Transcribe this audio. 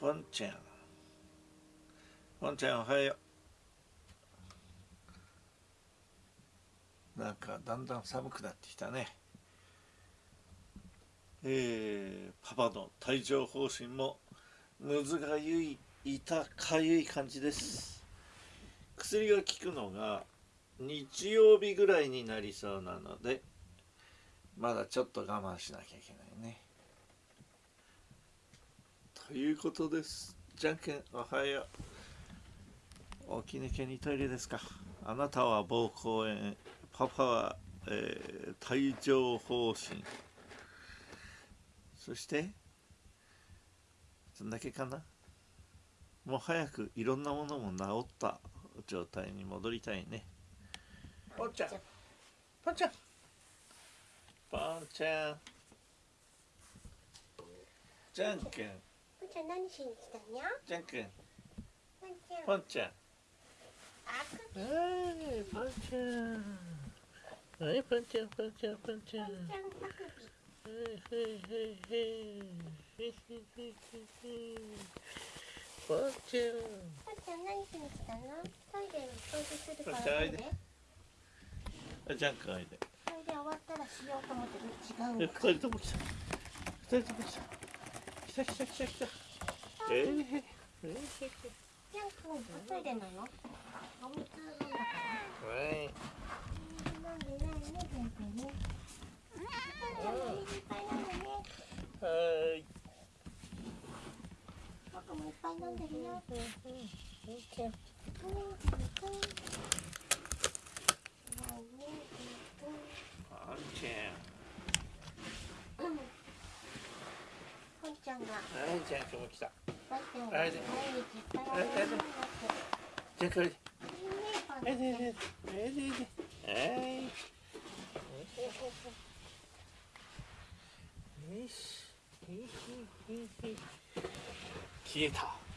ポンちゃんポンちゃんおはよう。なんかだんだん寒くなってきたね。えー、パパの帯状疱疹もむずがゆい痛かゆい感じです。薬が効くのが日曜日ぐらいになりそうなのでまだちょっと我慢しなきゃいけないね。ということです。じゃんけんおはよう。起き抜けにトイレですか。あなたは膀胱炎パパは、えー、帯状疱疹。そしてそんだけかな。もう早くいろんなものも治った状態に戻りたいね。ポンちゃん。ポンちゃん。ポンちゃん。じゃんけん。ポンちゃん何しに来たにゃじゃんけんポンちゃん。ポンちゃん。はいポンちゃん。はいポンちゃんポンちゃん。ポンちゃんはいはいはいはいポンちゃんポンちゃん何しに来たの？トイレを掃除するからポンちゃん。おいであじゃん。けん。おいでトイレ終わったらしようと思って違う二人とも来た二人とも来た来た来た来た来たえー、えー、ジャン君トイレなのお水飲んだからはい飲んでないね全然ねポンちゃんが。ゃんはいじゃんけんも来た。はい毎日いじゃ消えた